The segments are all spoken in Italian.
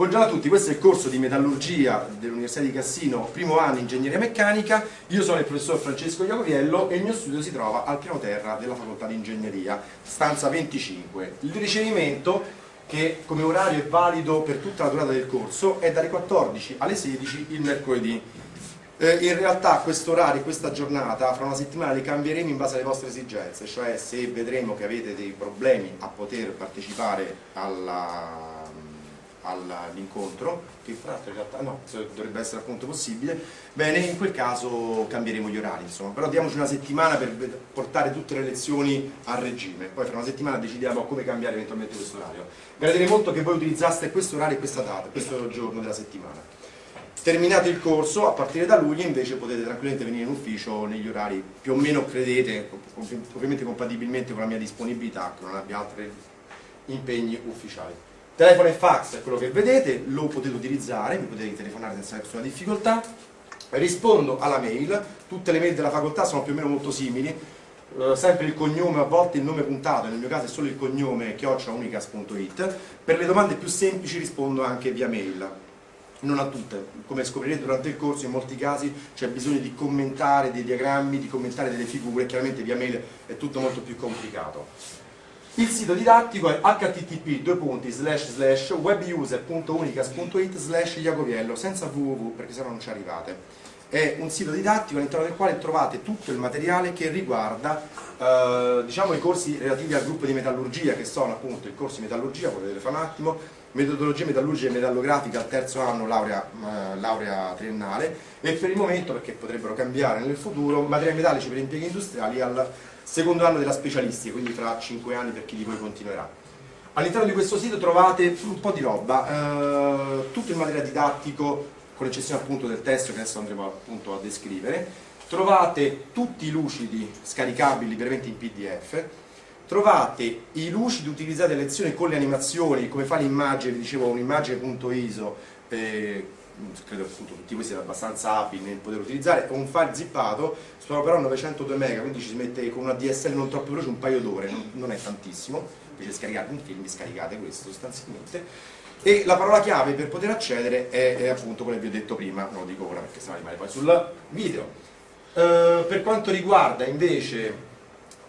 Buongiorno a tutti, questo è il corso di metallurgia dell'Università di Cassino, primo anno ingegneria meccanica. Io sono il professor Francesco Iacoviello e il mio studio si trova al piano terra della facoltà di ingegneria, stanza 25. Il ricevimento, che come orario è valido per tutta la durata del corso, è dalle 14 alle 16 il mercoledì. Eh, in realtà questo orario, questa giornata, fra una settimana li cambieremo in base alle vostre esigenze, cioè se vedremo che avete dei problemi a poter partecipare alla all'incontro, che fra l'altro in realtà no, dovrebbe essere appunto possibile, bene, in quel caso cambieremo gli orari, insomma, però diamoci una settimana per portare tutte le lezioni a regime, poi fra una settimana decidiamo come cambiare eventualmente questo orario. Gradirei molto che voi utilizzaste questo orario e questa data, questo giorno della settimana. Terminato il corso, a partire da luglio invece potete tranquillamente venire in ufficio negli orari più o meno credete, ovviamente compatibilmente con la mia disponibilità, che non abbia altri impegni ufficiali. Telefono e fax è quello che vedete, lo potete utilizzare, mi potete telefonare senza nessuna difficoltà. Rispondo alla mail, tutte le mail della facoltà sono più o meno molto simili, eh, sempre il cognome, a volte il nome puntato, nel mio caso è solo il cognome chiocciaunicas.it. Per le domande più semplici rispondo anche via mail non a tutte, come scoprirete durante il corso in molti casi c'è bisogno di commentare dei diagrammi, di commentare delle figure, chiaramente via mail è tutto molto più complicato. Il sito didattico è http webuser.unicas.it iacoviello senza www perché sennò non ci arrivate. È un sito didattico all'interno del quale trovate tutto il materiale che riguarda eh, diciamo, i corsi relativi al gruppo di metallurgia che sono appunto il corso di metallurgia, potete vedere fra un attimo metodologia metallurgica e metallografica al terzo anno laurea, eh, laurea triennale e per il momento, perché potrebbero cambiare nel futuro, materiali metallici per impieghi industriali al secondo anno della specialistica, quindi fra 5 anni per chi di voi continuerà. All'interno di questo sito trovate un po' di roba, eh, tutto il materiale didattico, con eccezione appunto del testo che adesso andremo appunto a descrivere, trovate tutti i lucidi scaricabili veramente in pdf, trovate i lucidi utilizzati a lezione con le animazioni, come fa l'immagine, vi dicevo un'immagine.iso, eh, credo appunto tutti questi siano abbastanza abili nel poter utilizzare, un file zippato, sono però 902 MB, quindi ci si mette con una DSL non troppo veloce un paio d'ore, non, non, è tantissimo, invece scaricate un film, scaricate questo sostanzialmente. E la parola chiave per poter accedere è, è appunto quella che vi ho detto prima, non lo dico ora perché sennò rimane poi sul video. Uh, per quanto riguarda invece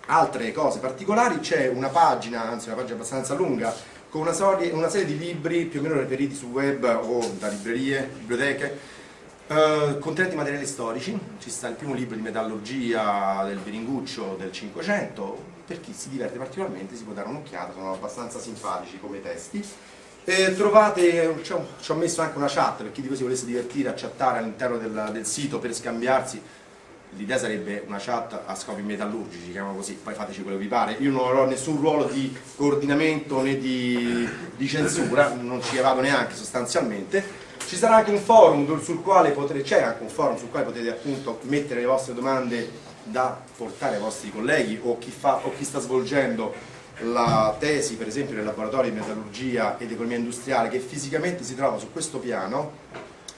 altre cose particolari c'è una pagina, anzi una pagina abbastanza lunga con una, serie, una serie di libri più o meno reperiti sul web o da librerie, biblioteche, eh, contenenti materiali storici, ci sta il primo libro di metallurgia del Beringuccio del 500, per chi si diverte particolarmente si può dare un'occhiata, sono abbastanza simpatici come testi. E trovate, ci ho, messo anche una chat per chi di voi si volesse divertire a chattare all'interno del, del sito per scambiarsi l'idea sarebbe una chat a scopi metallurgici, chiamiamo così, poi fateci quello che vi pare. Io non avrò nessun ruolo di coordinamento né di, di censura, non ci vado neanche sostanzialmente. Ci sarà anche un forum sul quale potete, c'è anche un forum sul quale potete appunto mettere le vostre domande da portare ai vostri colleghi o chi, fa, o chi sta svolgendo la tesi per esempio nel laboratorio di metallurgia ed economia industriale che fisicamente si trova su questo piano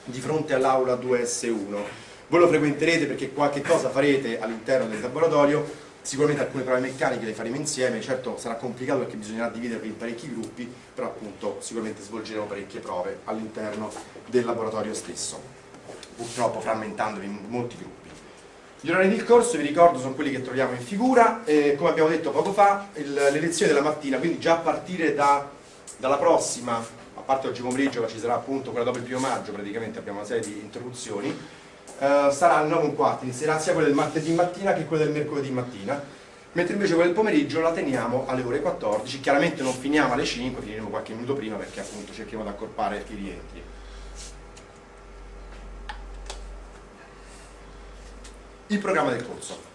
di fronte all'aula 2S1 voi lo frequenterete perché qualche cosa farete all'interno del laboratorio, sicuramente alcune prove meccaniche le faremo insieme, certo sarà complicato perché bisognerà dividervi in parecchi gruppi, però appunto sicuramente svolgeremo parecchie prove all'interno del laboratorio stesso, purtroppo frammentandovi in molti gruppi. Gli orari del corso, vi ricordo, sono quelli che troviamo in figura, eh, come abbiamo detto poco fa, il, le lezioni della mattina, quindi già a partire da, dalla prossima, a parte oggi pomeriggio, ci sarà appunto quella dopo il primo maggio, praticamente abbiamo una serie di interruzioni, eh, sarà alle 9 un quarto, inizierà sia quella del martedì mattina che quella del mercoledì mattina, mentre invece quella del pomeriggio la teniamo alle ore 14, chiaramente non finiamo alle 5, finiremo qualche minuto prima perché appunto cerchiamo di accorpare i rientri. Il programma del corso.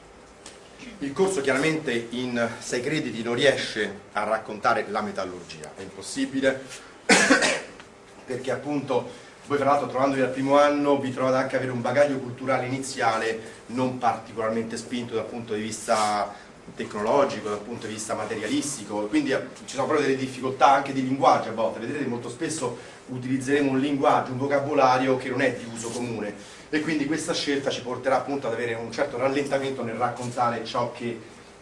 Il corso chiaramente in 6 crediti non riesce a raccontare la metallurgia, è impossibile perché appunto voi tra l'altro trovandovi al primo anno vi trovate anche ad avere un bagaglio culturale iniziale non particolarmente spinto dal punto di vista tecnologico, dal punto di vista materialistico, quindi eh, ci sono proprio delle difficoltà anche di linguaggio a volte, vedrete molto spesso utilizzeremo un linguaggio, un vocabolario che non è di uso comune. E quindi questa scelta ci porterà appunto ad avere un certo rallentamento nel raccontare ciò che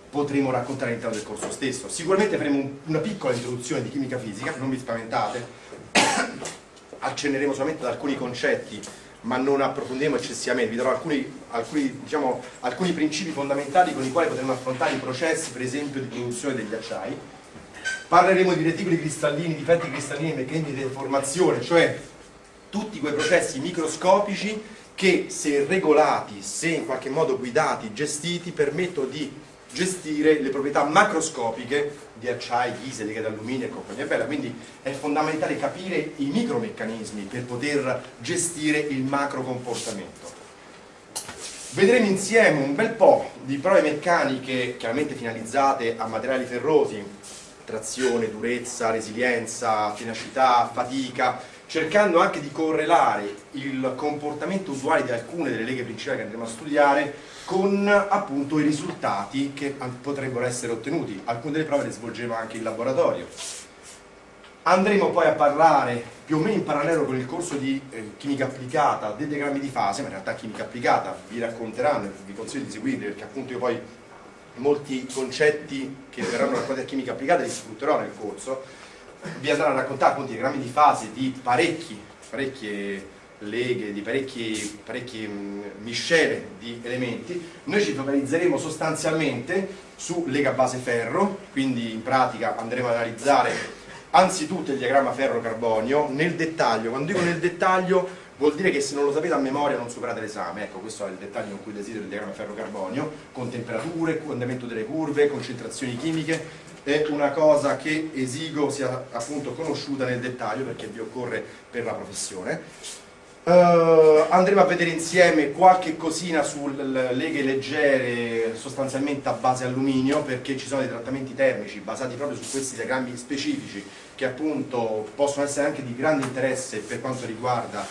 potremo raccontare all'interno del corso stesso. Sicuramente faremo una piccola introduzione di chimica fisica, non vi spaventate, accenneremo solamente ad alcuni concetti ma non approfondiremo eccessivamente, vi darò alcuni, alcuni, diciamo, alcuni principi fondamentali con i quali potremo affrontare i processi per esempio di produzione degli acciai. Parleremo di reticoli cristallini, difetti cristallini meccanismi di deformazione cioè tutti quei processi microscopici che se regolati, se in qualche modo guidati, gestiti permettono di gestire le proprietà macroscopiche di acciai, ghise, leghe d'alluminio e compagnia bella, quindi è fondamentale capire i micromeccanismi per poter gestire il macro comportamento. Vedremo insieme un bel po' di prove meccaniche chiaramente finalizzate a materiali ferrosi, trazione, durezza, resilienza, tenacità, fatica, cercando anche di correlare il comportamento usuale di alcune delle leghe principali che andremo a studiare con appunto i risultati che potrebbero essere ottenuti. Alcune delle prove le svolgeremo anche in laboratorio. Andremo poi a parlare più o meno in parallelo con il corso di eh, chimica applicata dei diagrammi di fase, ma in realtà chimica applicata vi racconteranno, vi consiglio di seguirli perché appunto io poi molti concetti che verranno raccontati a chimica applicata li sfrutterò nel corso vi andranno a raccontare appunto i diagrammi di fase di parecchi, parecchie leghe, di parecchie, parecchie miscele di elementi, noi ci focalizzeremo sostanzialmente su lega base ferro, quindi in pratica andremo ad analizzare anzitutto il diagramma ferro-carbonio, nel dettaglio, quando dico nel dettaglio vuol dire che se non lo sapete a memoria non superate l'esame, ecco questo è il dettaglio con cui desidero il diagramma ferro-carbonio, con temperature, andamento delle curve, concentrazioni chimiche, è una cosa che esigo sia appunto conosciuta nel dettaglio perché vi occorre per la professione. Uh, andremo a vedere insieme qualche cosina sulle leghe leggere sostanzialmente a base alluminio perché ci sono dei trattamenti termici basati proprio su questi diagrammi specifici che appunto possono essere anche di grande interesse per quanto riguarda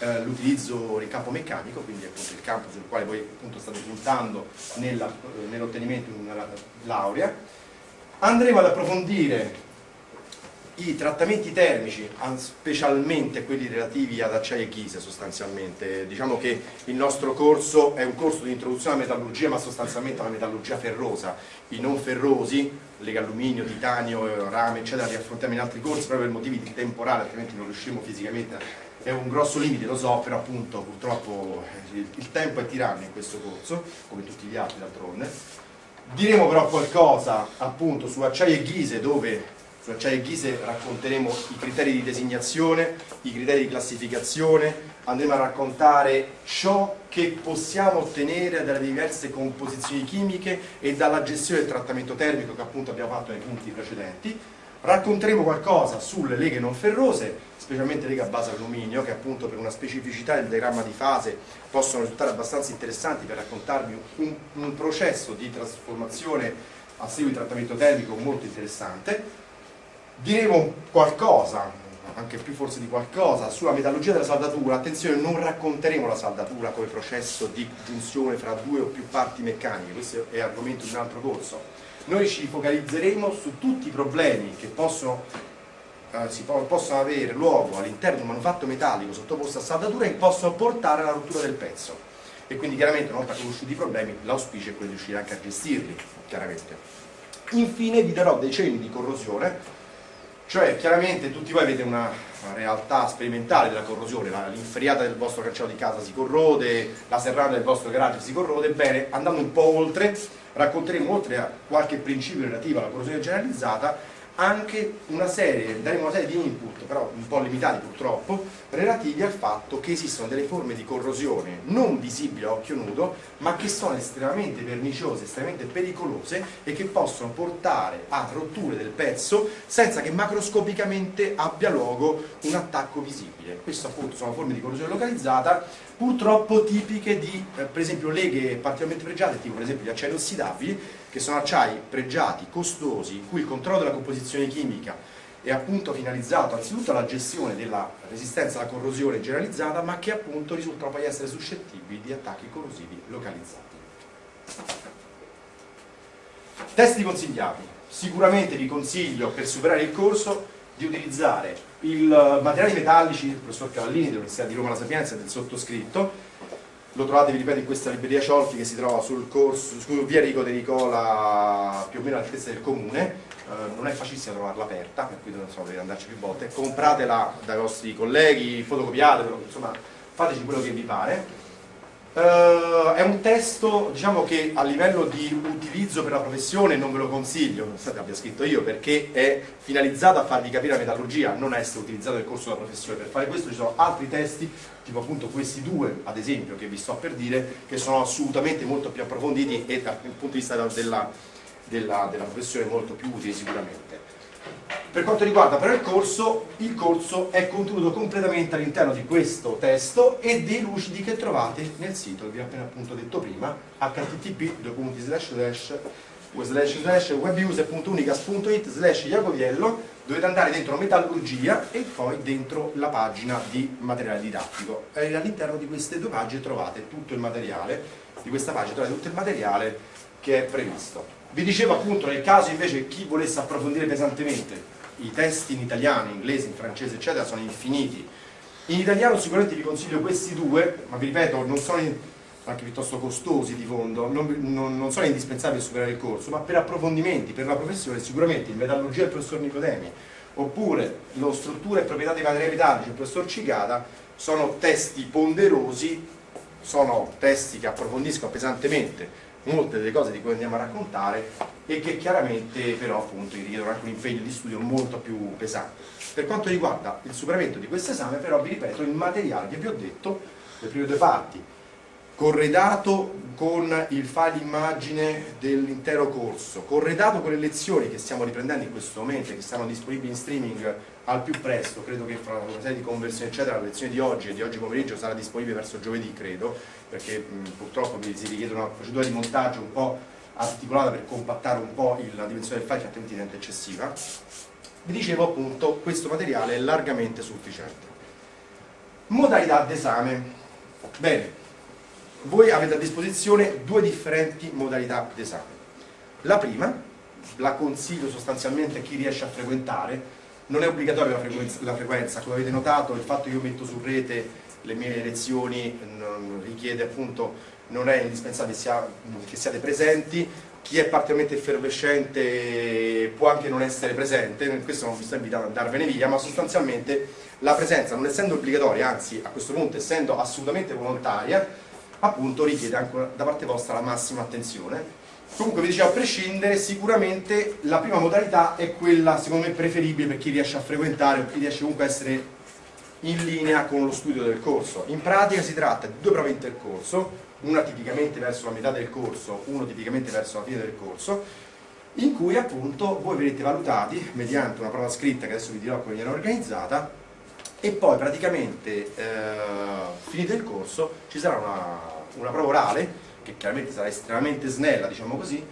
uh, l'utilizzo del campo meccanico, quindi appunto il campo sul quale voi appunto state puntando nell'ottenimento di una laurea. Andremo ad approfondire i trattamenti termici, specialmente quelli relativi ad acciaio e ghise sostanzialmente. Diciamo che il nostro corso è un corso di introduzione alla metallurgia, ma sostanzialmente alla metallurgia ferrosa. I non ferrosi, lega alluminio, titanio, rame, eccetera, li affrontiamo in altri corsi proprio per motivi di temporale, altrimenti non riusciremo fisicamente. È un grosso limite, lo so, però appunto purtroppo il tempo è tiranno in questo corso, come tutti gli altri d'altronde Diremo però qualcosa appunto su acciaio e ghise dove su acciaio e ghise racconteremo i criteri di designazione, i criteri di classificazione, andremo a raccontare ciò che possiamo ottenere dalle diverse composizioni chimiche e dalla gestione del trattamento termico che appunto abbiamo fatto nei punti precedenti Racconteremo qualcosa sulle leghe non ferrose, specialmente leghe a base alluminio, che appunto per una specificità del diagramma di fase possono risultare abbastanza interessanti per raccontarvi un, un processo di trasformazione a seguito di trattamento termico molto interessante. Diremo qualcosa, anche più forse di qualcosa, sulla metallurgia della saldatura. Attenzione, non racconteremo la saldatura come processo di giunzione fra due o più parti meccaniche, questo è argomento di un altro corso noi ci focalizzeremo su tutti i problemi che possono, eh, si po possono avere luogo all'interno di un manufatto metallico sottoposto a saldatura e che possono portare alla rottura del pezzo e quindi chiaramente una volta conosciuti i problemi l'auspicio è quello di riuscire anche a gestirli chiaramente. infine vi darò dei cenni di corrosione cioè chiaramente tutti voi avete una realtà sperimentale della corrosione, l'inferiata del vostro cancello di casa si corrode, la serranda del vostro garage si corrode, bene, andando un po' oltre racconteremo oltre a qualche principio relativo alla corrosione generalizzata anche una serie, daremo una serie di input, però un po' limitati purtroppo, relativi al fatto che esistono delle forme di corrosione non visibili a occhio nudo, ma che sono estremamente perniciose, estremamente pericolose e che possono portare a rotture del pezzo senza che macroscopicamente abbia luogo un attacco visibile. Queste appunto sono forme di corrosione localizzata purtroppo tipiche di, eh, per esempio, leghe particolarmente pregiate, tipo per esempio gli acciai ossidabili, che sono acciai pregiati, costosi, in cui il controllo della composizione chimica è appunto finalizzato anzitutto alla gestione della resistenza alla corrosione generalizzata, ma che appunto risultano poi essere suscettibili di attacchi corrosivi localizzati. Testi consigliati. Sicuramente vi consiglio per superare il corso di utilizzare i materiali metallici del professor Cavallini dell'Università di Roma La Sapienza del sottoscritto lo trovate, vi ripeto, in questa libreria Ciolfi che si trova sul corso, su via Rico De Nicola più o meno all'altezza del comune, eh, non è facilissimo trovarla aperta, per cui so, dovete andarci più volte, compratela dai vostri colleghi, fotocopiatela, insomma fateci quello che vi pare Uh, è un testo diciamo, che a livello di utilizzo per la professione non ve lo consiglio, nonostante abbia scritto io, perché è finalizzato a farvi capire la metallurgia, non essere utilizzato nel corso della professione. Per fare questo ci sono altri testi, tipo appunto questi due, ad esempio, che vi sto per dire, che sono assolutamente molto più approfonditi e dal punto di vista della, della, della professione molto più utili sicuramente. Per quanto riguarda però il corso, il corso è contenuto completamente all'interno di questo testo e dei lucidi che trovate nel sito vi ho appena appunto detto prima, http webuser.unicas.it slash jacoviello dovete andare dentro metallurgia e poi dentro la pagina di materiale didattico. All'interno di queste due pagine trovate tutto il materiale di questa pagina trovate tutto il materiale che è previsto vi dicevo appunto nel caso invece chi volesse approfondire pesantemente i testi in italiano, in inglese, in francese eccetera sono infiniti. In italiano sicuramente vi consiglio questi due ma vi ripeto non sono in, anche piuttosto costosi di fondo non, non, non sono indispensabili per superare il corso ma per approfondimenti, per la professione sicuramente il metallurgia del professor Nicodemi oppure lo struttura e proprietà dei materiali metallici del professor Cicata sono testi ponderosi sono testi che approfondiscono pesantemente molte delle cose di cui andiamo a raccontare e che chiaramente però appunto richiedono anche un impegno di studio molto più pesante. Per quanto riguarda il superamento di questo esame però vi ripeto il materiale che vi ho detto, le prime due parti, corredato con il file immagine dell'intero corso, corredato con le lezioni che stiamo riprendendo in questo momento che saranno disponibili in streaming al più presto, credo che fra una serie di conversioni eccetera la lezione di oggi e di oggi pomeriggio sarà disponibile verso giovedì credo, perché mh, purtroppo mi si richiede una procedura di montaggio un po' articolata per compattare un po' il, la dimensione del file che altrimenti diventa eccessiva. Vi dicevo appunto questo materiale è largamente sufficiente. Modalità d'esame. Bene, voi avete a disposizione due differenti modalità d'esame. La prima, la consiglio sostanzialmente a chi riesce a frequentare, non è obbligatoria la frequenza, la frequenza, come avete notato il fatto che io metto su rete le mie lezioni richiede appunto, non è indispensabile sia, che siate presenti, chi è particolarmente effervescente può anche non essere presente, questo non vi sto invitando ad andarvene via, ma sostanzialmente la presenza non essendo obbligatoria, anzi a questo punto essendo assolutamente volontaria, appunto richiede anche da parte vostra la massima attenzione Comunque vi dicevo, a prescindere, sicuramente la prima modalità è quella secondo me preferibile per chi riesce a frequentare o chi riesce comunque a essere in linea con lo studio del corso. In pratica si tratta di due prove intercorso, una tipicamente verso la metà del corso, uno tipicamente verso la fine del corso, in cui appunto voi verrete valutati mediante una prova scritta che adesso vi dirò come viene organizzata e poi praticamente eh, finito il corso ci sarà una, una prova orale che chiaramente sarà estremamente snella, diciamo così,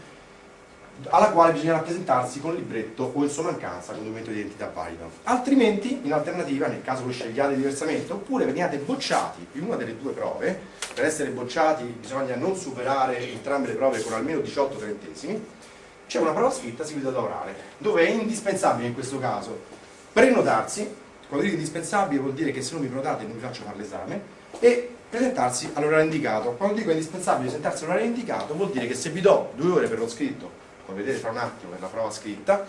alla quale bisognerà presentarsi con libretto o in sua mancanza con documento di identità valido. Altrimenti, in alternativa, nel caso voi scegliate diversamente, oppure veniate bocciati in una delle due prove, per essere bocciati bisogna non superare entrambe le prove con almeno 18 trentesimi, c'è una prova scritta seguita da orale, dove è indispensabile in questo caso prenotarsi, quando dico indispensabile vuol dire che se non mi prenotate non vi faccio fare l'esame, e presentarsi all'orario indicato. Quando dico indispensabile presentarsi all'orario indicato vuol dire che se vi do due ore per lo scritto, come vedete fra un attimo per la prova scritta,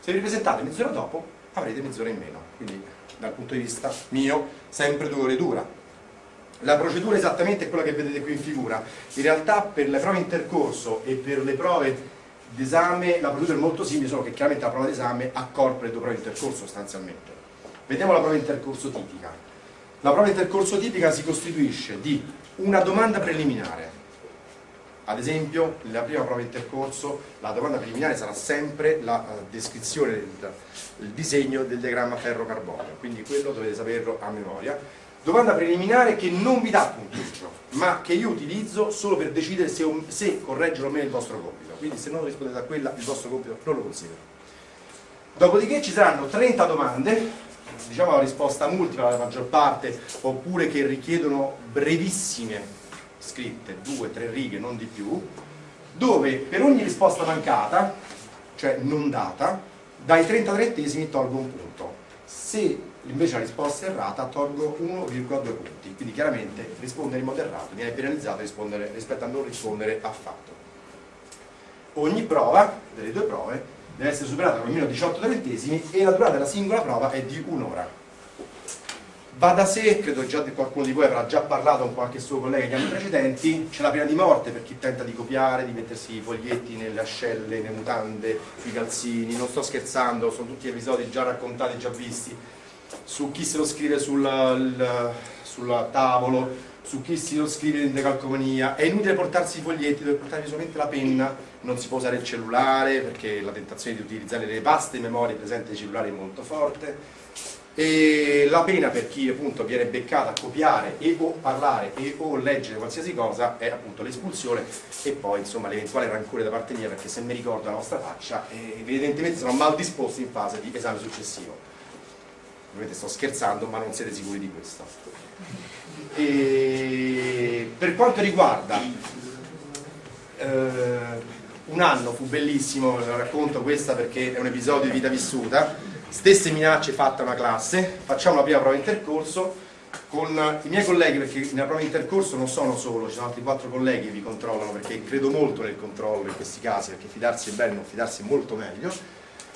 se vi presentate mezz'ora dopo avrete mezz'ora in meno. Quindi dal punto di vista mio sempre due ore dura. La procedura esattamente è quella che vedete qui in figura. In realtà per le prove intercorso e per le prove d'esame la procedura è molto simile, solo che chiaramente la prova d'esame accorpa le due prove intercorso sostanzialmente. Vediamo la prova intercorso tipica. La prova intercorso tipica si costituisce di una domanda preliminare, ad esempio nella prima prova intercorso la domanda preliminare sarà sempre la uh, descrizione del, disegno del diagramma ferro-carbonio, quindi quello dovete saperlo a memoria. Domanda preliminare che non vi dà punteggio, ma che io utilizzo solo per decidere se, se correggere o meno il vostro compito, quindi se non rispondete a quella il vostro compito non lo considero. Dopodiché ci saranno 30 domande diciamo la risposta multipla la maggior parte, oppure che richiedono brevissime scritte, due, tre righe, non di più, dove per ogni risposta mancata, cioè non data, dai 30 trentesimi tolgo un punto. Se invece la risposta è errata tolgo 1,2 punti, quindi chiaramente rispondere in modo errato viene penalizzato rispetto a non rispondere affatto. ogni prova, delle due prove, deve essere superata con almeno 18 trentesimi e la durata della singola prova è di un'ora. Va da sé, credo già qualcuno di voi avrà già parlato con qualche suo collega negli anni precedenti, c'è la pena di morte per chi tenta di copiare, di mettersi i foglietti nelle ascelle, nelle mutande, sui calzini, non sto scherzando, sono tutti episodi già raccontati, già visti, su chi se lo scrive sul, sul tavolo, su chi si lo scrive in decalcomania, è inutile portarsi i foglietti, deve portarvi solamente la penna, non si può usare il cellulare perché la tentazione di utilizzare le vaste memorie presenti nei cellulari è molto forte. E la pena per chi appunto viene beccato a copiare e o parlare e o leggere qualsiasi cosa è appunto l'espulsione e poi insomma l'eventuale rancore da parte mia perché se mi ricordo la vostra faccia eh, evidentemente sono mal disposti in fase di esame successivo. Ovviamente sto scherzando ma non siete sicuri di questo e per quanto riguarda eh, un anno fu bellissimo, racconto questa perché è un episodio di vita vissuta stesse minacce fatte a una classe, facciamo la prima prova intercorso con i miei colleghi, perché nella prova intercorso non sono solo, ci sono altri quattro colleghi che vi controllano, perché credo molto nel controllo in questi casi, perché fidarsi è bello, non fidarsi è molto meglio.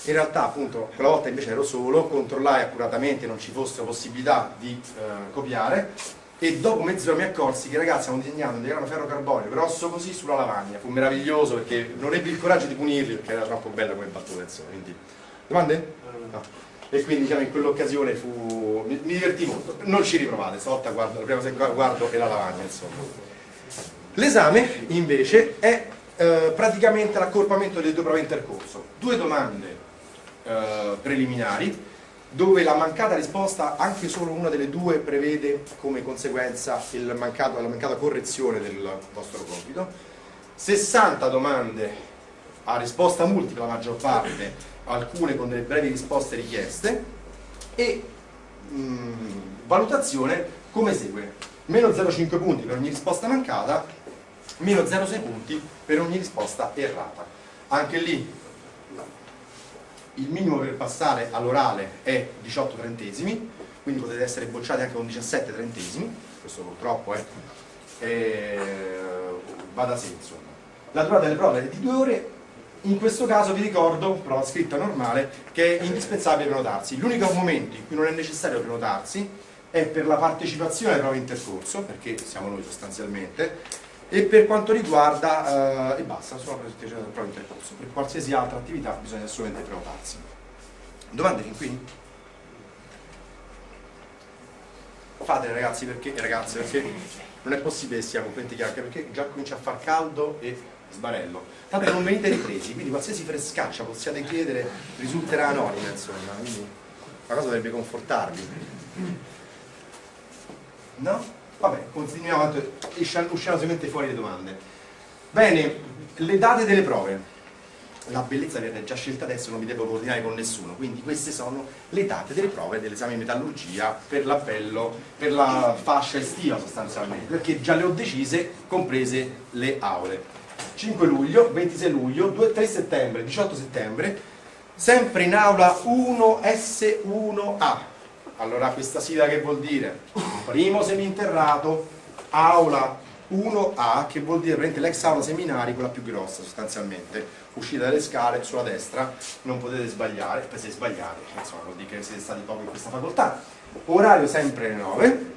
In realtà appunto quella volta invece ero solo, controllai accuratamente non ci fosse possibilità di eh, copiare e dopo mezz'ora mi accorsi che i ragazzi stavano disegnando un diagramma ferro carbonio grosso così sulla lavagna, fu meraviglioso perché non ebbi il coraggio di punirli perché era troppo bella come battuta insomma, quindi... Domande? No. E quindi diciamo, in quell'occasione fu... mi, mi, divertì molto. Non ci riprovate, stavolta guardo, la prima cosa che guardo è la lavagna, insomma. L'esame invece è eh, praticamente l'accorpamento delle due prove intercorso. Due domande eh, preliminari dove la mancata risposta, anche solo una delle due, prevede come conseguenza mancato, la mancata correzione del vostro compito. 60 domande a risposta multipla la maggior parte alcune con delle brevi risposte richieste. E mh, mm, valutazione come segue. Meno 0,5 punti per ogni risposta mancata meno 0,6 punti per ogni risposta errata. Anche lì il minimo per passare all'orale è 18 trentesimi quindi potete essere bocciati anche con 17 trentesimi questo purtroppo è, è va da sé insomma. La durata delle prove è di due ore. In questo caso vi ricordo, prova scritta normale, che è indispensabile prenotarsi. L'unico momento in cui non è necessario prenotarsi è per la partecipazione alle prove intercorso, perché siamo noi sostanzialmente, e per quanto riguarda, eh, e basta, solo la partecipazione alle prove intercorso. Per qualsiasi altra attività bisogna assolutamente prenotarsi. Domande fin qui? Fatele ragazzi perché, ragazze, perché non è possibile che sia completamente chiaro, perché già comincia a far caldo e sbarello. Tanto non venite ripresi, quindi qualsiasi frescaccia possiate chiedere risulterà anonima, insomma, quindi la cosa dovrebbe confortarvi. No? Vabbè, continuiamo, usciamo solamente fuori le domande. Bene, le date delle prove. La bellezza viene già scelta adesso, non vi devo coordinare con nessuno, quindi queste sono le date delle prove dell'esame di metallurgia per l'appello, per la fascia estiva sostanzialmente, perché già le ho decise, comprese le aule. 5 luglio, 26 luglio, 2, 3 settembre, 18 settembre, sempre in aula 1S1A. Allora questa sigla che vuol dire? Primo seminterrato, aula 1A, che vuol dire l'ex aula seminari, quella più grossa sostanzialmente. Uscite dalle scale sulla destra, non potete sbagliare, poi se sbagliate, insomma vuol dire che siete stati poco in questa facoltà. Orario sempre alle 9,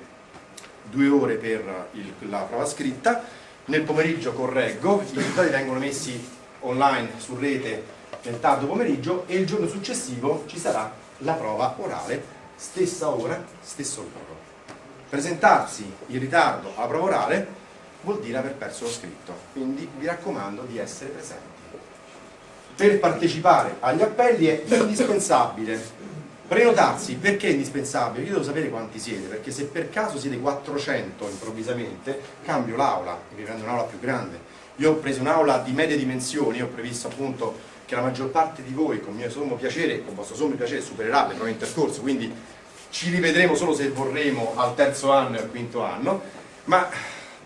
due ore per il, la prova scritta, nel pomeriggio correggo, i risultati vengono messi online su rete nel tardo pomeriggio e il giorno successivo ci sarà la prova orale, stessa ora, stesso luogo. Presentarsi in ritardo alla prova orale vuol dire aver perso lo scritto, quindi vi raccomando di essere presenti. Per partecipare agli appelli è indispensabile Prenotarsi perché è indispensabile? Io devo sapere quanti siete, perché se per caso siete 400 improvvisamente, cambio l'aula e vi prendo un'aula più grande. Io ho preso un'aula di medie dimensioni, ho previsto appunto che la maggior parte di voi, con mio sommo piacere, con vostro sommo piacere, supererà le prove intercorso, quindi ci rivedremo solo se vorremo al terzo anno e al quinto anno, ma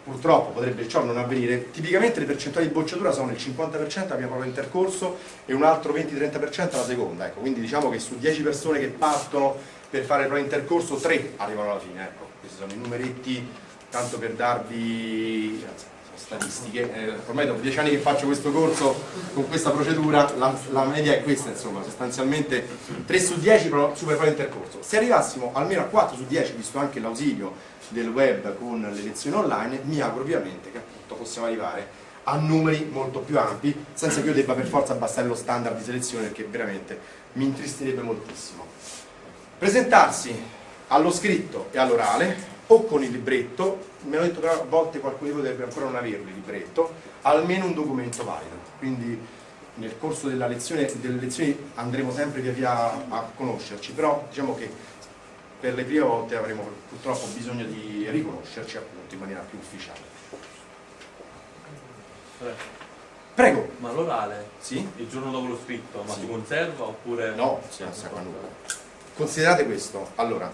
purtroppo potrebbe ciò non avvenire, tipicamente le percentuali di bocciatura sono il 50% la prima prova intercorso e un altro 20-30% la seconda, ecco. quindi diciamo che su 10 persone che partono per fare le prove intercorso 3 arrivano alla fine, ecco. questi sono i numeretti tanto per darvi statistiche, eh, ormai dopo dieci anni che faccio questo corso con questa procedura, la, la media è questa insomma, sostanzialmente 3 su 10 supera intercorso. Se arrivassimo almeno a 4 su 10, visto anche l'ausilio del web con le lezioni online, mi auguro ovviamente che appunto possiamo arrivare a numeri molto più ampi, senza che io debba per forza abbassare lo standard di selezione, perché veramente mi intristerebbe moltissimo. Presentarsi allo scritto e all'orale, o con il libretto, mi hanno detto che a volte qualcuno di voi dovrebbe ancora non averlo il libretto, almeno un documento valido. Quindi nel corso lezione, delle lezioni andremo sempre via via a conoscerci, però diciamo che per le prime volte avremo purtroppo bisogno di riconoscerci appunto in maniera più ufficiale. Prego. Ma l'orale? Sì? Il giorno dopo lo scritto, ma sì. si conserva oppure... No, si conserva nulla. Considerate questo, allora,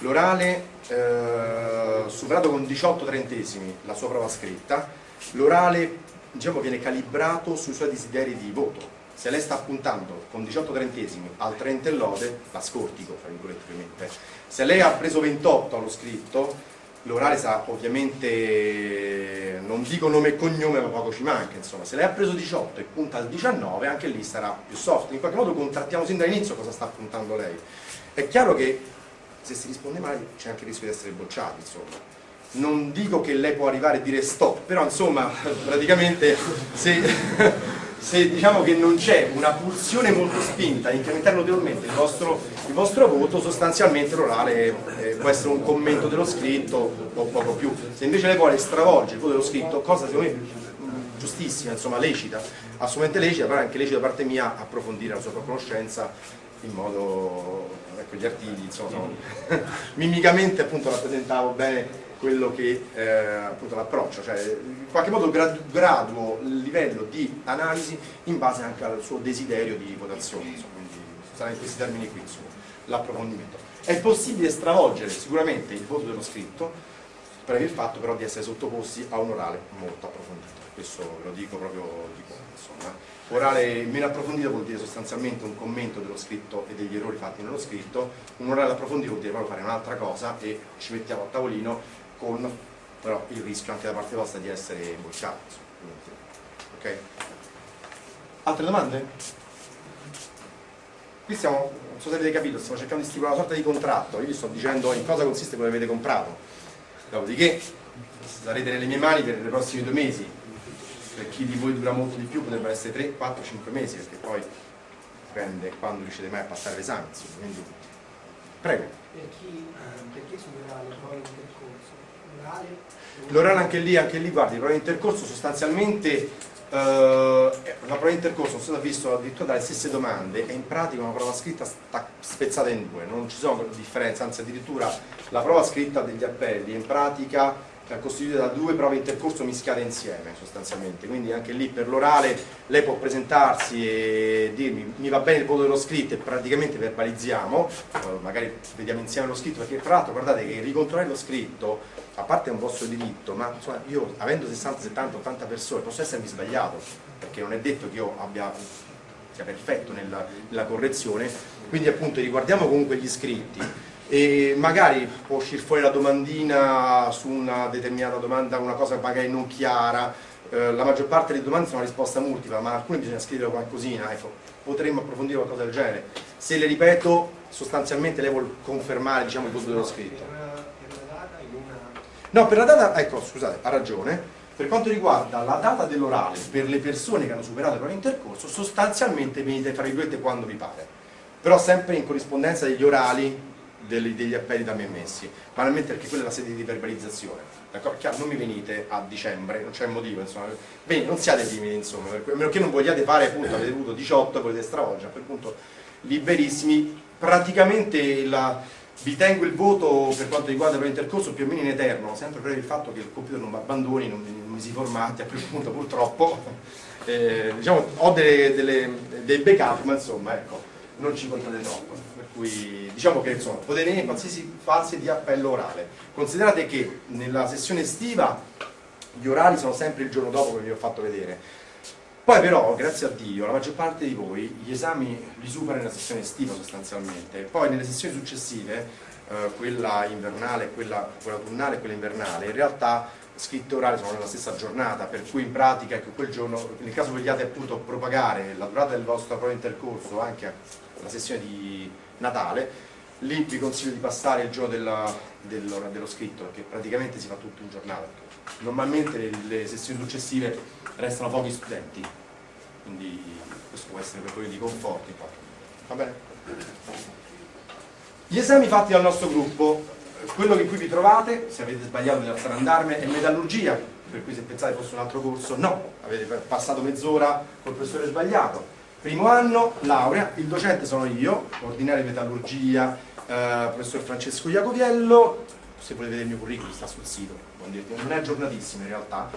l'orale eh, superato con 18 trentesimi la sua prova scritta, l'orale diciamo, viene calibrato sui suoi desideri di voto. Se lei sta puntando con 18 trentesimi al 30 e lode, la scortico, fra virgolette ovviamente. Se lei ha preso 28 allo scritto, l'orale sa ovviamente, non dico nome e cognome ma poco ci manca, insomma, se lei ha preso 18 e punta al 19 anche lì sarà più soft, in qualche modo contrattiamo sin dall'inizio cosa sta puntando lei. È chiaro che se si risponde male c'è anche il rischio di essere bocciati, insomma. Non dico che lei può arrivare e dire stop, però insomma, praticamente se, se diciamo che non c'è una pulsione molto spinta a incrementare notevolmente il vostro, il vostro voto, sostanzialmente l'orale eh, può essere un commento dello scritto o poco più. Se invece lei vuole stravolgere il voto dello scritto, cosa secondo me giustissima, insomma lecita, assolutamente lecita, però è anche lecita da parte mia approfondire la sua conoscenza in modo ecco gli artigli insomma mimicamente appunto rappresentavo bene quello che eh, appunto l'approccio cioè in qualche modo graduo il livello di analisi in base anche al suo desiderio di votazione insomma, quindi sarà in questi termini qui l'approfondimento. È possibile stravolgere sicuramente il voto dello scritto per il fatto però di essere sottoposti a un orale molto approfondito questo ve lo dico proprio di cuore insomma Orale meno approfondito vuol dire sostanzialmente un commento dello scritto e degli errori fatti nello scritto, un orale approfondito vuol dire proprio fare un'altra cosa e ci mettiamo a tavolino con però il rischio anche da parte vostra di essere bocciati. Ok? Altre domande? Qui stiamo, non so se avete capito, stiamo cercando di stipulare una sorta di contratto, io vi sto dicendo in cosa consiste quello che avete comprato, dopodiché sarete nelle mie mani per i prossimi due mesi, per chi di voi dura molto di più potrebbero essere 3, 4, 5 mesi perché poi dipende quando riuscite mai a passare l'esame quindi prego. Per chi, per chi le prove di intercorso? L'orale anche lì, anche lì guardi, prove di intercorso sostanzialmente Uh, la prova di intercorso sono visto addirittura dalle stesse domande e in pratica una prova scritta sta spezzata in due, non ci sono differenze, anzi addirittura la prova scritta degli appelli in pratica è costituita da due prove intercorso mischiate insieme sostanzialmente, quindi anche lì per l'orale lei può presentarsi e dirmi mi va bene il voto dello scritto e praticamente verbalizziamo, magari vediamo insieme lo scritto, perché tra l'altro guardate che ricontrollare lo scritto, a parte è un vostro diritto, ma insomma, io avendo 60, 70, 80 persone posso essermi sbagliato, perché non è detto che io abbia, sia perfetto nella, nella correzione, quindi appunto riguardiamo comunque gli iscritti e magari può uscire fuori la domandina su una determinata domanda, una cosa magari non chiara, eh, la maggior parte delle domande sono a risposta multipla, ma alcune bisogna scrivere qualcosina, ecco, potremmo approfondire qualcosa del genere. Se le ripeto, sostanzialmente lei vuole confermare diciamo, il voto dello scritto. No, per la data, ecco, scusate, ha ragione, per quanto riguarda la data dell'orale per le persone che hanno superato il proprio intercorso, sostanzialmente venite tra virgolette quando vi pare, però sempre in corrispondenza degli orali degli, degli appelli da me messi, banalmente perché quella è la sede di verbalizzazione. Chiaro, non mi venite a dicembre, non c'è motivo, insomma. Bene, non siate timidi, insomma, a meno che non vogliate fare, appunto, avete avuto 18 e volete stravolgere, a quel punto liberissimi. Praticamente la, vi tengo il voto per quanto riguarda il intercorso più o meno in eterno, sempre per il fatto che il computer non mi abbandoni, non mi si formati, a quel punto purtroppo. Eh, diciamo, ho delle, delle, dei backup, ma insomma, ecco, non ci contate troppo cui diciamo che insomma, potete venire qualsiasi fase di appello orale. Considerate che nella sessione estiva gli orali sono sempre il giorno dopo che vi ho fatto vedere. Poi però, grazie a Dio, la maggior parte di voi gli esami li supera nella sessione estiva sostanzialmente, poi nelle sessioni successive, eh, quella invernale, quella autunnale e quella invernale, in realtà scritto e orale sono nella stessa giornata, per cui in pratica ecco, quel giorno, nel caso vogliate appunto propagare la durata del vostro proprio intercorso anche alla sessione di Natale, lì vi consiglio di passare il giorno della, dello, dello scritto, perché praticamente si fa tutto in giornata. Normalmente le, le sessioni successive restano pochi studenti, quindi questo può essere per voi di conforto in. Va bene? Gli esami fatti dal nostro gruppo, quello che qui vi trovate, se avete sbagliato di alzare andarme, è metallurgia, per cui se pensate fosse un altro corso, no, avete passato mezz'ora col professore sbagliato. Primo anno, laurea, il docente sono io, ordinario di metallurgia, eh, professor Francesco Iacoviello, se volete vedere il mio curriculum sta sul sito, non è aggiornatissimo in realtà.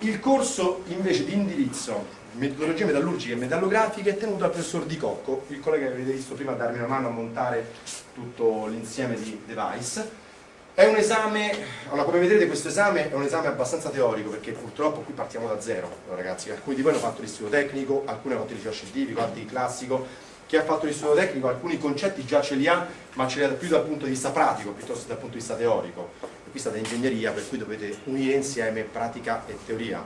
Il corso invece di indirizzo metodologie metallurgiche e metallografiche tenuto dal professor Di Cocco, il collega che avete visto prima darmi una mano a montare tutto l'insieme di device. È un esame, allora come vedrete questo esame è un esame abbastanza teorico perché purtroppo qui partiamo da zero ragazzi, alcuni di voi hanno fatto l'istituto tecnico, alcuni hanno fatto il scientifico, altri il classico, chi ha fatto l'istituto tecnico alcuni concetti già ce li ha, ma ce li ha più dal punto di vista pratico piuttosto che dal punto di vista teorico. E qui state ingegneria per cui dovete unire insieme pratica e teoria.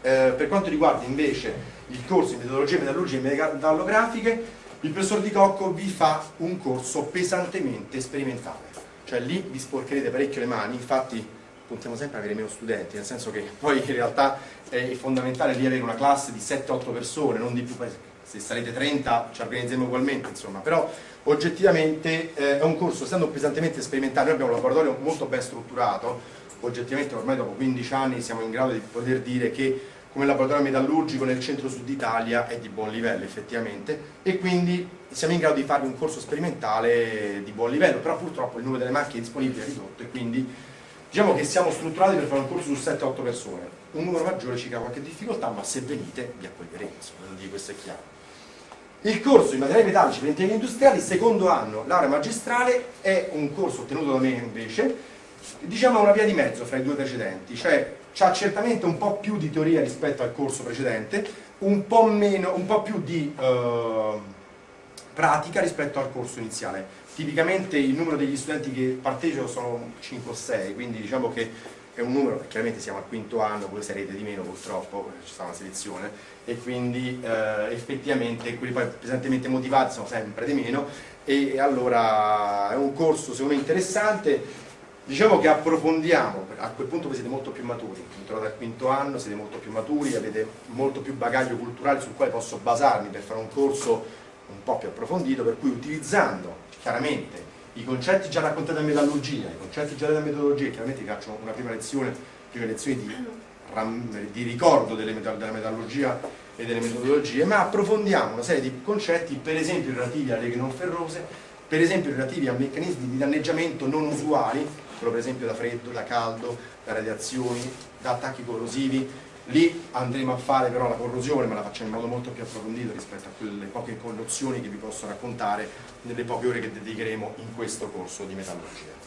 Eh, per quanto riguarda invece il corso in metodologie metallurgiche e metallografiche, il professor Di Cocco vi fa un corso pesantemente sperimentale. Cioè lì vi sporcherete parecchio le mani, infatti puntiamo sempre ad avere meno studenti, nel senso che poi in realtà è fondamentale lì avere una classe di 7-8 persone, non di più, se sarete 30 ci organizziamo ugualmente, insomma, però oggettivamente eh, è un corso, essendo pesantemente sperimentale, noi abbiamo un laboratorio molto ben strutturato, oggettivamente ormai dopo 15 anni siamo in grado di poter dire che come laboratorio metallurgico nel centro-sud Italia è di buon livello effettivamente e quindi siamo in grado di farvi un corso sperimentale di buon livello, però purtroppo il numero delle macchine disponibili è ridotto e quindi diciamo che siamo strutturati per fare un corso su 7-8 persone, un numero maggiore ci crea qualche difficoltà ma se venite vi accoglieremo, questo è chiaro. Il corso in materiali metallici per impieghi industriali, secondo anno, laurea magistrale, è un corso ottenuto da me invece, diciamo una via di mezzo fra i due precedenti, cioè ha certamente un po' più di teoria rispetto al corso precedente, un po', meno, un po più di eh, pratica rispetto al corso iniziale. Tipicamente il numero degli studenti che partecipano sono 5 o 6, quindi diciamo che è un numero, chiaramente siamo al quinto anno, voi sarete di meno purtroppo, ci sta una selezione, e quindi eh, effettivamente quelli poi pesantemente motivati sono sempre di meno, e allora è un corso secondo me interessante, Diciamo che approfondiamo, a quel punto voi siete molto più maturi, entrate al quinto anno, siete molto più maturi, avete molto più bagaglio culturale sul quale posso basarmi per fare un corso un po' più approfondito, per cui utilizzando chiaramente i concetti già raccontati da metallurgia, i concetti già della metodologia, chiaramente vi faccio una prima lezione, prima lezione di, di ricordo delle, della metallurgia e delle metodologie, ma approfondiamo una serie di concetti, per esempio relativi alle leghe non ferrose, per esempio relativi a meccanismi di danneggiamento non usuali, quello per esempio da freddo, da caldo, da radiazioni, da attacchi corrosivi, lì andremo a fare però la corrosione, ma la facciamo in modo molto più approfondito rispetto a quelle poche nozioni che vi posso raccontare nelle poche ore che dedicheremo in questo corso di metallurgia.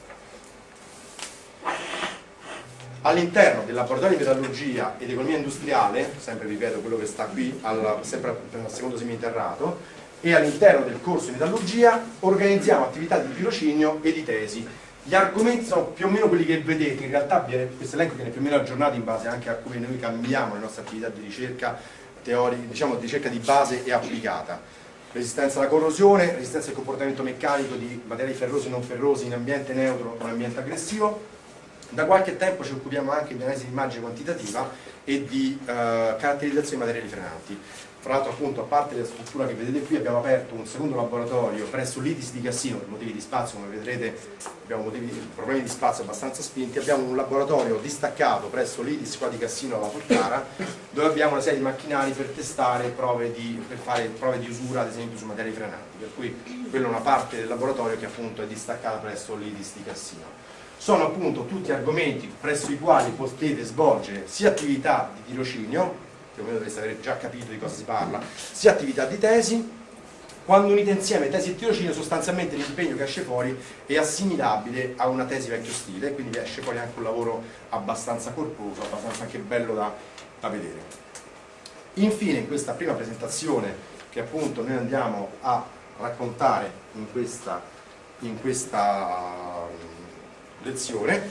All'interno del laboratorio di metallurgia ed economia industriale, sempre ripeto quello che sta qui, al, sempre al secondo seminterrato, e all'interno del corso di metallurgia organizziamo attività di tirocinio e di tesi gli argomenti sono più o meno quelli che vedete, in realtà questo elenco viene più o meno aggiornato in base anche a come noi cambiamo le nostre attività di ricerca, teori, diciamo, di ricerca di base e applicata. Resistenza alla corrosione, resistenza al comportamento meccanico di materiali ferrosi e non ferrosi in ambiente neutro o in ambiente aggressivo. Da qualche tempo ci occupiamo anche di analisi di immagine quantitativa e di eh, caratterizzazione di materiali frenanti. Fra l'altro appunto a parte la struttura che vedete qui abbiamo aperto un secondo laboratorio presso l'ITIS di Cassino per motivi di spazio, come vedrete abbiamo motivi, problemi di spazio abbastanza spinti, abbiamo un laboratorio distaccato presso l'ITIS qua di Cassino alla Portara dove abbiamo una serie di macchinari per testare prove di, per fare prove di usura ad esempio su materie frenanti, per cui quella è una parte del laboratorio che appunto è distaccata presso l'ITIS di Cassino. Sono appunto tutti argomenti presso i quali potete svolgere sia attività di tirocinio più o meno dovreste aver già capito di cosa si parla, sia attività di tesi, quando unite insieme tesi e tirocinio sostanzialmente l'impegno che esce fuori è assimilabile a una tesi vecchio stile, quindi esce fuori anche un lavoro abbastanza corposo, abbastanza anche bello da, da vedere. Infine in questa prima presentazione che appunto noi andiamo a raccontare in questa, in questa lezione,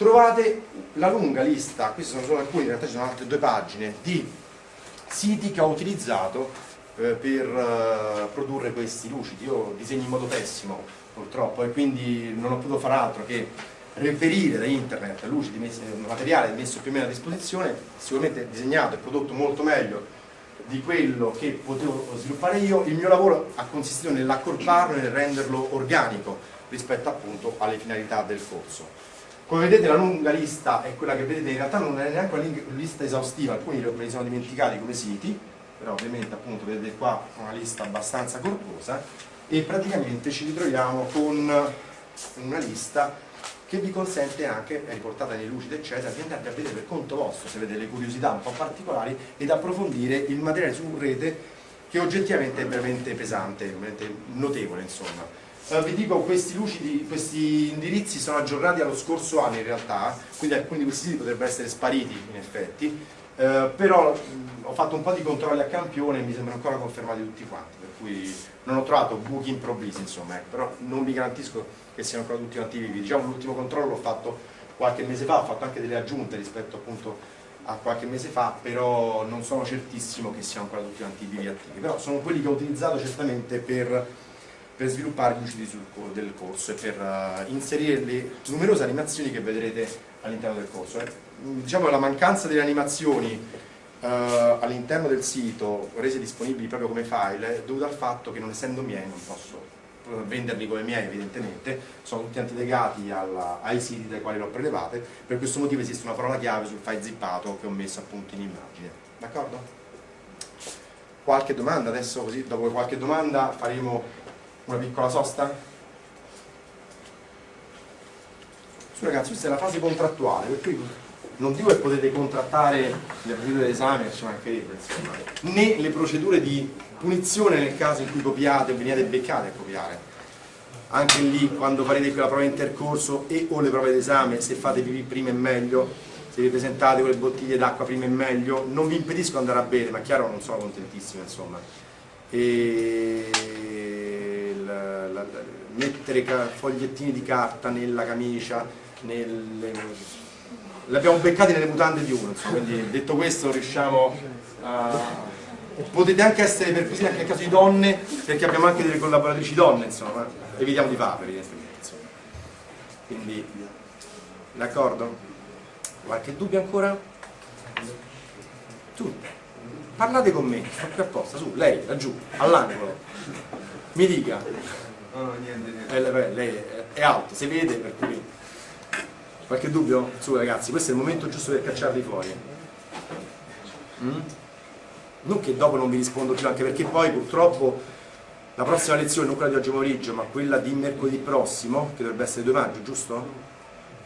trovate la lunga lista, queste sono solo alcune, in realtà ci sono altre due pagine, di siti che ho utilizzato eh, per eh, produrre questi lucidi. Io disegno in modo pessimo purtroppo e quindi non ho potuto fare altro che reperire da internet lucidi, messi, materiale messo più o meno a disposizione, sicuramente disegnato e prodotto molto meglio di quello che potevo sviluppare io, il mio lavoro ha consistito nell'accorparlo e nel renderlo organico rispetto appunto alle finalità del corso. Come vedete la lunga lista è quella che vedete, in realtà non è neanche una lista esaustiva, alcuni me li sono dimenticati come siti, però ovviamente appunto vedete qua una lista abbastanza corposa e praticamente ci ritroviamo con una lista che vi consente anche, è riportata nei lucidi eccetera, di andare a vedere per conto vostro, se avete delle curiosità un po' particolari ed approfondire il materiale su rete che oggettivamente è veramente pesante, veramente notevole insomma. Uh, vi dico questi lucidi, questi indirizzi sono aggiornati allo scorso anno in realtà, quindi alcuni di questi siti potrebbero essere spariti in effetti, uh, però mh, ho fatto un po' di controlli a campione e mi sembrano ancora confermati tutti quanti, per cui non ho trovato buchi improvvisi insomma, ecco, però non vi garantisco che siano ancora tutti attivi. Diciamo l'ultimo controllo l'ho fatto qualche mese fa, ho fatto anche delle aggiunte rispetto appunto a qualche mese fa, però non sono certissimo che siano ancora tutti quanti vivi attivi, però sono quelli che ho utilizzato certamente per, per sviluppare gli lucidi del corso e per uh, inserire le numerose animazioni che vedrete all'interno del corso. Eh. Diciamo la mancanza delle animazioni uh, all'interno del sito rese disponibili proprio come file è dovuta al fatto che non essendo miei non posso venderli come miei evidentemente, sono tutti antilegati alla, ai siti dai quali le ho prelevate, per questo motivo esiste una parola chiave sul file zippato che ho messo appunto in immagine. D'accordo? Qualche domanda? Adesso così, dopo qualche domanda faremo una piccola sosta? Su ragazzi, questa è la fase contrattuale, per cui non dico che potete contrattare le procedure d'esame, ci mancherebbe, insomma, né le procedure di punizione nel caso in cui copiate o veniate beccate a copiare. Anche lì, quando farete quella prova intercorso e o le prove d'esame, se fate pipì prima è meglio, se vi presentate con le bottiglie d'acqua prima è meglio, non vi impedisco di andare a bere, ma chiaro non sono contentissimo, insomma. E la, mettere fogliettini di carta nella camicia, nelle li abbiamo beccati nelle mutande di uno, insomma, quindi detto questo riusciamo a... Potete anche essere perquisiti anche nel caso di donne, perché abbiamo anche delle collaboratrici donne, insomma, evitiamo di farlo evidentemente. Quindi, d'accordo? Qualche dubbio ancora? Tu, parlate con me, sono qui apposta, su, lei, laggiù, all'angolo, mi dica. No, no, niente, niente. Eh, lei è alto, si vede, per cui Qualche dubbio? Su ragazzi, questo è il momento giusto per cacciarli fuori. Mm? Non che dopo non vi rispondo più, anche perché poi purtroppo la prossima lezione, non quella di oggi pomeriggio, ma quella di mercoledì prossimo, che dovrebbe essere 2 maggio, giusto?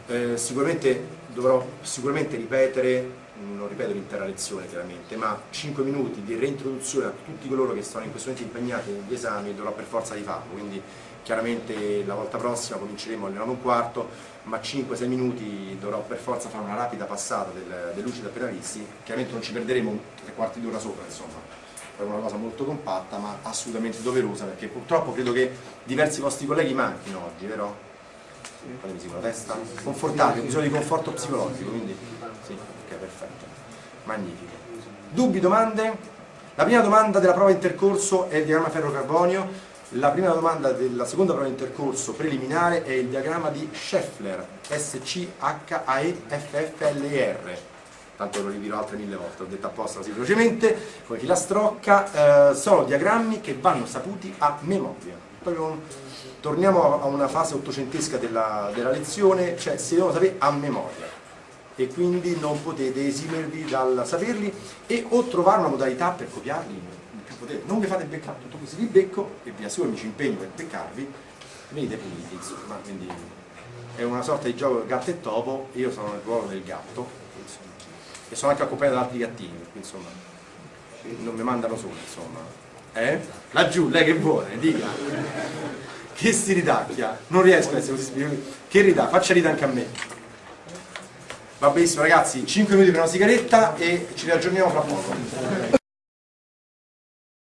Eh, sicuramente dovrò sicuramente ripetere, non ripeto l'intera lezione chiaramente, ma 5 minuti di reintroduzione a tutti coloro che sono in questo momento impegnati negli esami dovrò per forza di farlo, quindi chiaramente la volta prossima cominceremo alle 9 e un quarto, ma 5-6 minuti dovrò per forza fare una rapida passata del, del lucidi appena visti, chiaramente non ci perderemo tre quarti d'ora sopra, insomma, è una cosa molto compatta ma assolutamente doverosa perché purtroppo credo che diversi vostri colleghi manchino oggi, vero? Fatemi con la testa, confortate, ho bisogno di conforto psicologico, quindi sì, ok, perfetto, magnifico. Dubbi, domande? La prima domanda della prova intercorso è il diagramma ferro-carbonio, la prima domanda della seconda prova intercorso preliminare è il diagramma di Scheffler, S-C-H-A-E-F-F-L-E-R. Tanto lo ridirò altre mille volte, ho detto apposta così velocemente, come chi la strocca, eh, sono diagrammi che vanno saputi a memoria. Proprio, torniamo a una fase ottocentesca della, della lezione, cioè si devono sapere a memoria e quindi non potete esimervi dal saperli e o trovare una modalità per copiarli non vi fate beccare tutto questo, vi becco e vi assicuro mi ci impegno per beccarvi, venite puniti, insomma, quindi è una sorta di gioco gatto e topo, io sono nel ruolo del gatto, insomma, e sono anche accompagnato da altri gattini, insomma, non mi mandano solo, insomma. Eh? Laggiù, lei che vuole, dica. Che si ridacchia? Non riesco a essere così Che ridà? Faccia ridere anche a me. Va benissimo ragazzi, 5 minuti per una sigaretta e ci riaggiorniamo fra poco.